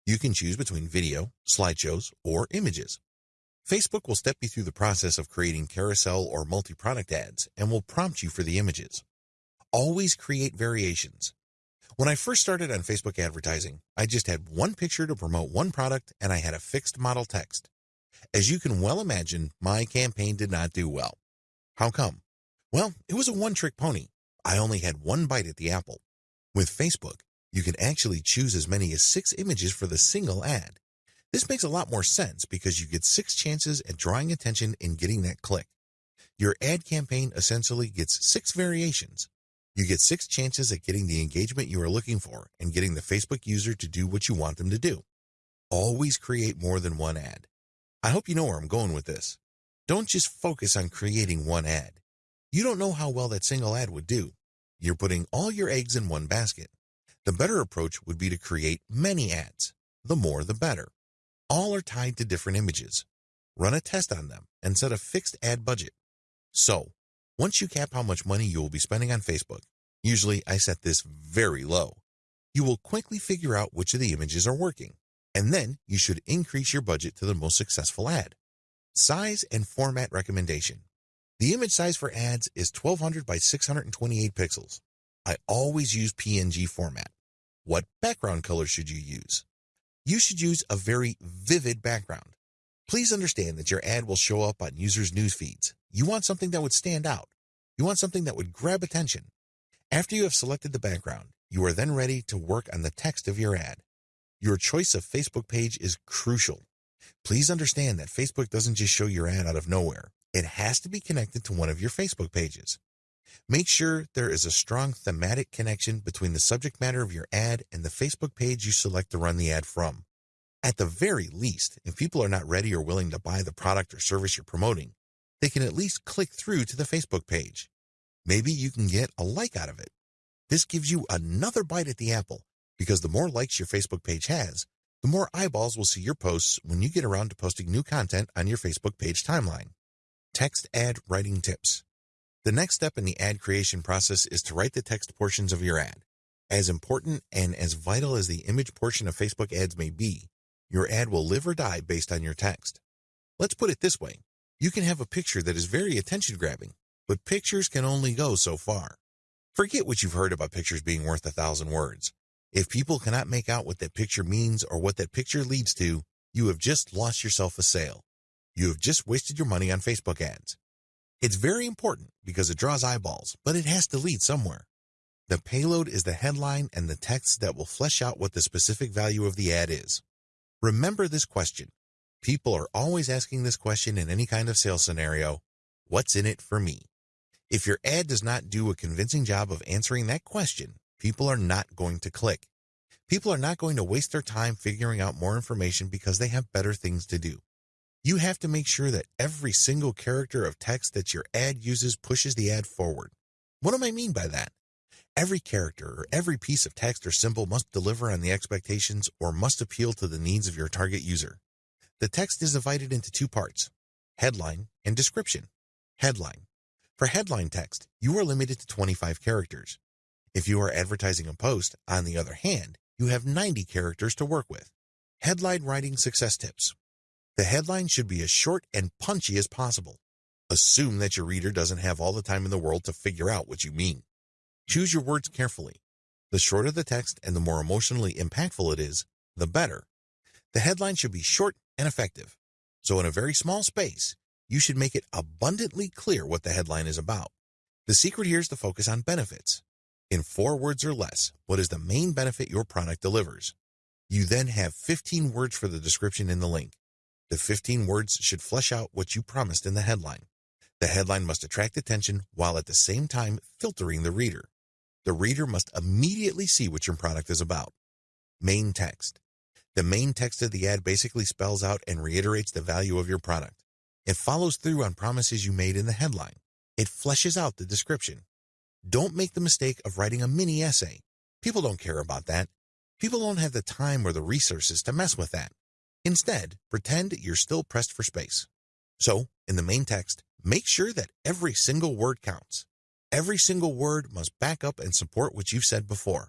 Speaker 1: You can choose between video, slideshows, or images. Facebook will step you through the process of creating carousel or multi-product ads and will prompt you for the images. Always create variations. When I first started on Facebook advertising, I just had one picture to promote one product and I had a fixed model text. As you can well imagine, my campaign did not do well. How come? Well, it was a one-trick pony. I only had one bite at the apple. With Facebook, you can actually choose as many as six images for the single ad. This makes a lot more sense because you get six chances at drawing attention and getting that click. Your ad campaign essentially gets six variations. You get six chances at getting the engagement you are looking for and getting the Facebook user to do what you want them to do. Always create more than one ad. I hope you know where I'm going with this. Don't just focus on creating one ad. You don't know how well that single ad would do. You're putting all your eggs in one basket. The better approach would be to create many ads. The more, the better. All are tied to different images. Run a test on them and set a fixed ad budget. So, once you cap how much money you will be spending on Facebook, usually I set this very low, you will quickly figure out which of the images are working, and then you should increase your budget to the most successful ad. Size and format recommendation. The image size for ads is 1200 by 628 pixels. I always use PNG format. What background color should you use? You should use a very vivid background. Please understand that your ad will show up on users' news feeds. You want something that would stand out. You want something that would grab attention. After you have selected the background, you are then ready to work on the text of your ad. Your choice of Facebook page is crucial. Please understand that Facebook doesn't just show your ad out of nowhere. It has to be connected to one of your Facebook pages. Make sure there is a strong thematic connection between the subject matter of your ad and the Facebook page you select to run the ad from. At the very least, if people are not ready or willing to buy the product or service you're promoting, they can at least click through to the Facebook page. Maybe you can get a like out of it. This gives you another bite at the apple because the more likes your Facebook page has, the more eyeballs will see your posts when you get around to posting new content on your Facebook page timeline. Text ad writing tips. The next step in the ad creation process is to write the text portions of your ad. As important and as vital as the image portion of Facebook ads may be, your ad will live or die based on your text. Let's put it this way. You can have a picture that is very attention grabbing, but pictures can only go so far. Forget what you've heard about pictures being worth a thousand words. If people cannot make out what that picture means or what that picture leads to, you have just lost yourself a sale. You have just wasted your money on Facebook ads. It's very important because it draws eyeballs, but it has to lead somewhere. The payload is the headline and the text that will flesh out what the specific value of the ad is. Remember this question. People are always asking this question in any kind of sales scenario. What's in it for me? If your ad does not do a convincing job of answering that question, people are not going to click. People are not going to waste their time figuring out more information because they have better things to do. You have to make sure that every single character of text that your ad uses pushes the ad forward. What do I mean by that? Every character or every piece of text or symbol must deliver on the expectations or must appeal to the needs of your target user. The text is divided into two parts, headline and description. Headline. For headline text, you are limited to 25 characters. If you are advertising a post, on the other hand, you have 90 characters to work with. Headline writing success tips. The headline should be as short and punchy as possible. Assume that your reader doesn't have all the time in the world to figure out what you mean. Choose your words carefully. The shorter the text and the more emotionally impactful it is, the better. The headline should be short and effective. So in a very small space, you should make it abundantly clear what the headline is about. The secret here is to focus on benefits. In four words or less, what is the main benefit your product delivers? You then have 15 words for the description in the link. The 15 words should flesh out what you promised in the headline. The headline must attract attention while at the same time filtering the reader. The reader must immediately see what your product is about. Main text. The main text of the ad basically spells out and reiterates the value of your product. It follows through on promises you made in the headline. It fleshes out the description. Don't make the mistake of writing a mini essay. People don't care about that. People don't have the time or the resources to mess with that. Instead, pretend you're still pressed for space. So, in the main text, make sure that every single word counts. Every single word must back up and support what you've said before.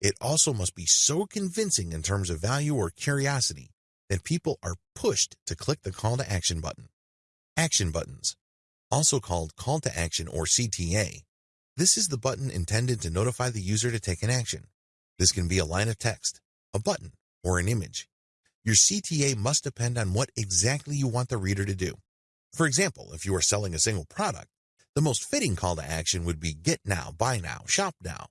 Speaker 1: It also must be so convincing in terms of value or curiosity that people are pushed to click the call to action button. Action buttons, also called call to action or CTA. This is the button intended to notify the user to take an action. This can be a line of text, a button, or an image. Your CTA must depend on what exactly you want the reader to do. For example, if you are selling a single product, the most fitting call to action would be get now, buy now, shop now.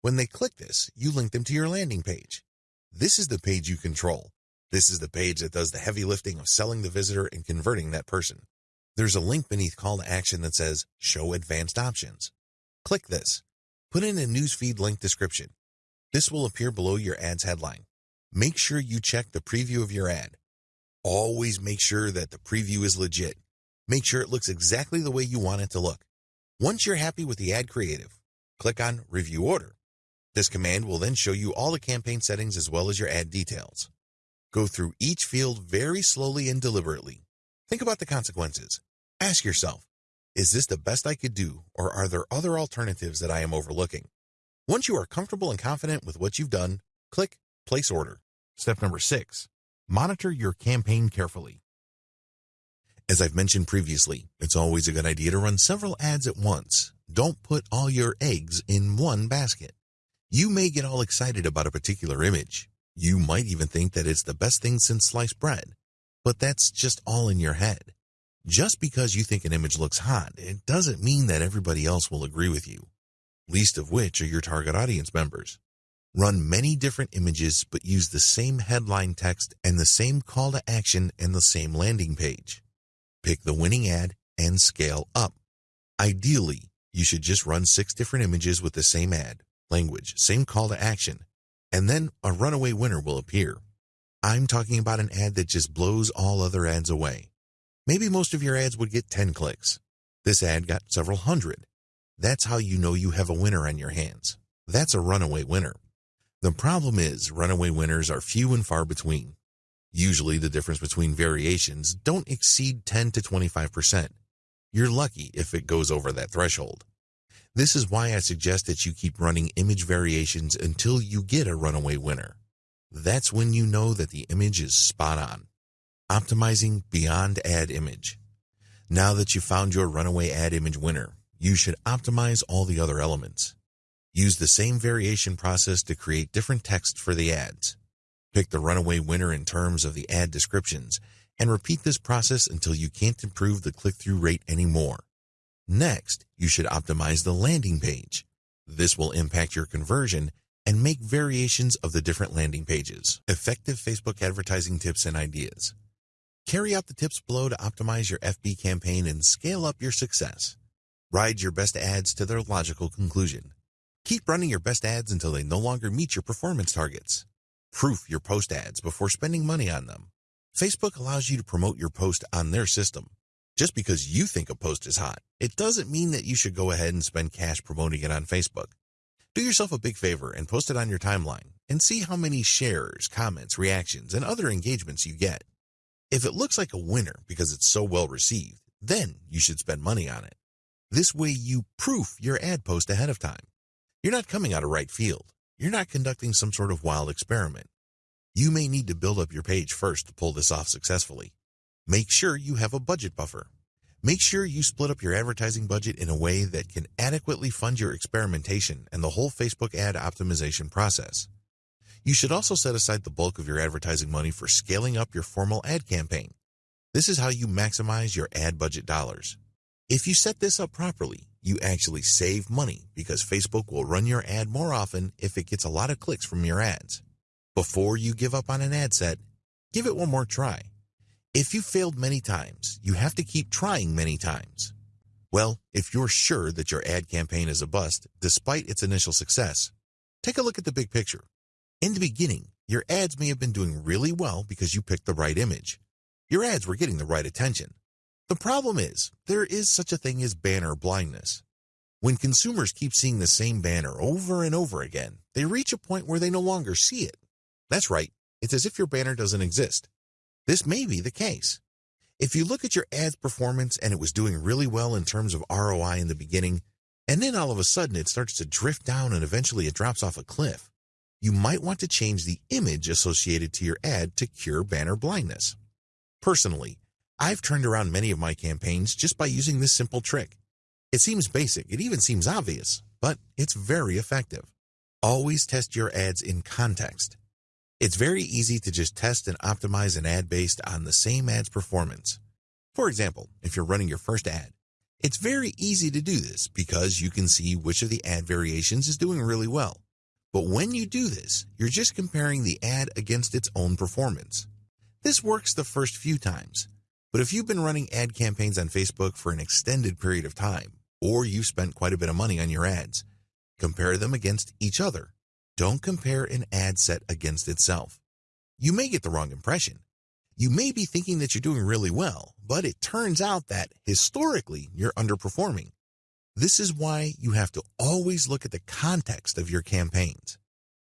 Speaker 1: When they click this, you link them to your landing page. This is the page you control. This is the page that does the heavy lifting of selling the visitor and converting that person. There's a link beneath call to action that says show advanced options. Click this. Put in a newsfeed link description. This will appear below your ad's headline. Make sure you check the preview of your ad. Always make sure that the preview is legit. Make sure it looks exactly the way you want it to look. Once you're happy with the ad creative, click on Review Order. This command will then show you all the campaign settings as well as your ad details. Go through each field very slowly and deliberately. Think about the consequences. Ask yourself, is this the best I could do or are there other alternatives that I am overlooking? Once you are comfortable and confident with what you've done, click Place Order. Step number six, monitor your campaign carefully. As I've mentioned previously, it's always a good idea to run several ads at once. Don't put all your eggs in one basket. You may get all excited about a particular image. You might even think that it's the best thing since sliced bread. But that's just all in your head. Just because you think an image looks hot, it doesn't mean that everybody else will agree with you. Least of which are your target audience members. Run many different images but use the same headline text and the same call to action and the same landing page. Pick the winning ad and scale up. Ideally, you should just run six different images with the same ad, language, same call to action, and then a runaway winner will appear. I'm talking about an ad that just blows all other ads away. Maybe most of your ads would get 10 clicks. This ad got several hundred. That's how you know you have a winner on your hands. That's a runaway winner. The problem is runaway winners are few and far between. Usually the difference between variations don't exceed 10 to 25%. You're lucky if it goes over that threshold. This is why I suggest that you keep running image variations until you get a runaway winner. That's when you know that the image is spot on. Optimizing beyond ad image. Now that you've found your runaway ad image winner, you should optimize all the other elements. Use the same variation process to create different text for the ads. Pick the runaway winner in terms of the ad descriptions and repeat this process until you can't improve the click-through rate anymore. Next, you should optimize the landing page. This will impact your conversion and make variations of the different landing pages. Effective Facebook advertising tips and ideas. Carry out the tips below to optimize your FB campaign and scale up your success. Ride your best ads to their logical conclusion. Keep running your best ads until they no longer meet your performance targets. Proof your post ads before spending money on them. Facebook allows you to promote your post on their system. Just because you think a post is hot, it doesn't mean that you should go ahead and spend cash promoting it on Facebook. Do yourself a big favor and post it on your timeline and see how many shares, comments, reactions, and other engagements you get. If it looks like a winner because it's so well received, then you should spend money on it. This way you proof your ad post ahead of time. You're not coming out of right field. You're not conducting some sort of wild experiment. You may need to build up your page first to pull this off successfully. Make sure you have a budget buffer. Make sure you split up your advertising budget in a way that can adequately fund your experimentation and the whole Facebook ad optimization process. You should also set aside the bulk of your advertising money for scaling up your formal ad campaign. This is how you maximize your ad budget dollars. If you set this up properly, you actually save money because Facebook will run your ad more often if it gets a lot of clicks from your ads. Before you give up on an ad set, give it one more try. If you failed many times, you have to keep trying many times. Well, if you're sure that your ad campaign is a bust, despite its initial success, take a look at the big picture. In the beginning, your ads may have been doing really well because you picked the right image. Your ads were getting the right attention. The problem is, there is such a thing as banner blindness. When consumers keep seeing the same banner over and over again, they reach a point where they no longer see it. That's right, it's as if your banner doesn't exist. This may be the case. If you look at your ad's performance and it was doing really well in terms of ROI in the beginning, and then all of a sudden it starts to drift down and eventually it drops off a cliff, you might want to change the image associated to your ad to cure banner blindness. Personally, I've turned around many of my campaigns just by using this simple trick. It seems basic, it even seems obvious, but it's very effective. Always test your ads in context. It's very easy to just test and optimize an ad based on the same ad's performance. For example, if you're running your first ad, it's very easy to do this because you can see which of the ad variations is doing really well. But when you do this, you're just comparing the ad against its own performance. This works the first few times, but if you've been running ad campaigns on Facebook for an extended period of time, or you've spent quite a bit of money on your ads, Compare them against each other. Don't compare an ad set against itself. You may get the wrong impression. You may be thinking that you're doing really well, but it turns out that historically you're underperforming. This is why you have to always look at the context of your campaigns.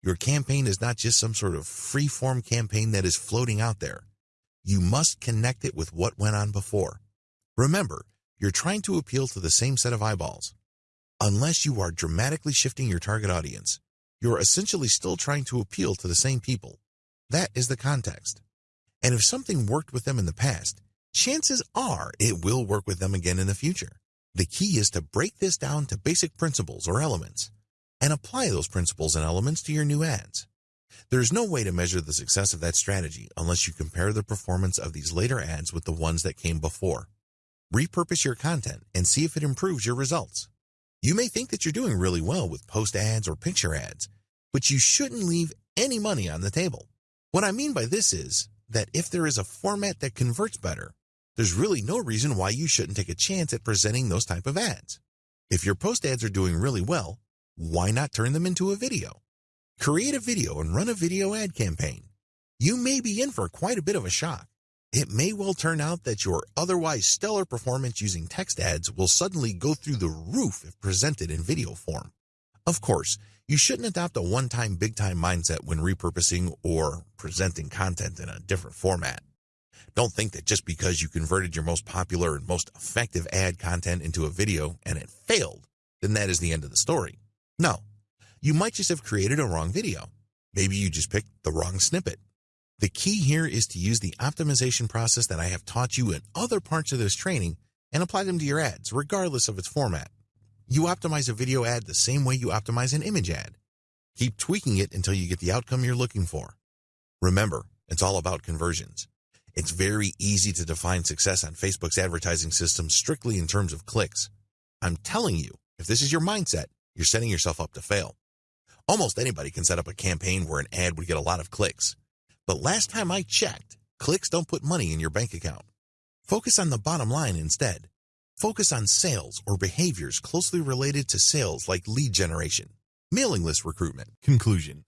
Speaker 1: Your campaign is not just some sort of free-form campaign that is floating out there. You must connect it with what went on before. Remember, you're trying to appeal to the same set of eyeballs. Unless you are dramatically shifting your target audience, you're essentially still trying to appeal to the same people. That is the context. And if something worked with them in the past, chances are it will work with them again in the future. The key is to break this down to basic principles or elements and apply those principles and elements to your new ads. There's no way to measure the success of that strategy unless you compare the performance of these later ads with the ones that came before. Repurpose your content and see if it improves your results. You may think that you're doing really well with post ads or picture ads, but you shouldn't leave any money on the table. What I mean by this is that if there is a format that converts better, there's really no reason why you shouldn't take a chance at presenting those type of ads. If your post ads are doing really well, why not turn them into a video? Create a video and run a video ad campaign. You may be in for quite a bit of a shock. It may well turn out that your otherwise stellar performance using text ads will suddenly go through the roof if presented in video form. Of course, you shouldn't adopt a one-time big-time mindset when repurposing or presenting content in a different format. Don't think that just because you converted your most popular and most effective ad content into a video and it failed, then that is the end of the story. No, you might just have created a wrong video. Maybe you just picked the wrong snippet. The key here is to use the optimization process that I have taught you in other parts of this training and apply them to your ads, regardless of its format. You optimize a video ad the same way you optimize an image ad. Keep tweaking it until you get the outcome you're looking for. Remember, it's all about conversions. It's very easy to define success on Facebook's advertising system strictly in terms of clicks. I'm telling you, if this is your mindset, you're setting yourself up to fail. Almost anybody can set up a campaign where an ad would get a lot of clicks. But last time I checked, clicks don't put money in your bank account. Focus on the bottom line instead. Focus on sales or behaviors closely related to sales like lead generation, mailing list recruitment. Conclusion.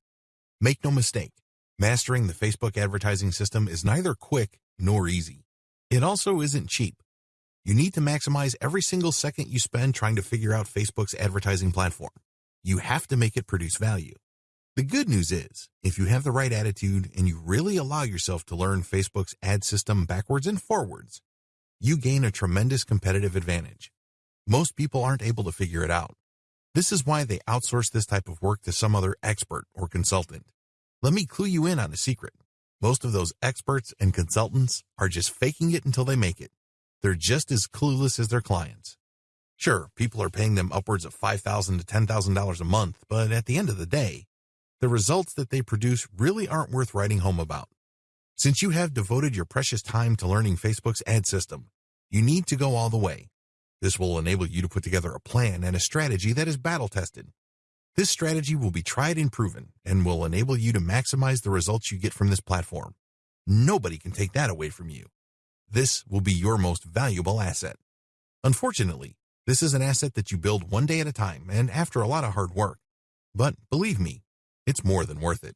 Speaker 1: Make no mistake, mastering the Facebook advertising system is neither quick nor easy. It also isn't cheap. You need to maximize every single second you spend trying to figure out Facebook's advertising platform. You have to make it produce value. The good news is, if you have the right attitude and you really allow yourself to learn Facebook's ad system backwards and forwards, you gain a tremendous competitive advantage. Most people aren't able to figure it out. This is why they outsource this type of work to some other expert or consultant. Let me clue you in on a secret. Most of those experts and consultants are just faking it until they make it. They're just as clueless as their clients. Sure, people are paying them upwards of 5,000 to $10,000 a month, but at the end of the day, the results that they produce really aren't worth writing home about. Since you have devoted your precious time to learning Facebook's ad system, you need to go all the way. This will enable you to put together a plan and a strategy that is battle tested. This strategy will be tried and proven and will enable you to maximize the results you get from this platform. Nobody can take that away from you. This will be your most valuable asset. Unfortunately, this is an asset that you build one day at a time and after a lot of hard work. But believe me, it's more than worth it.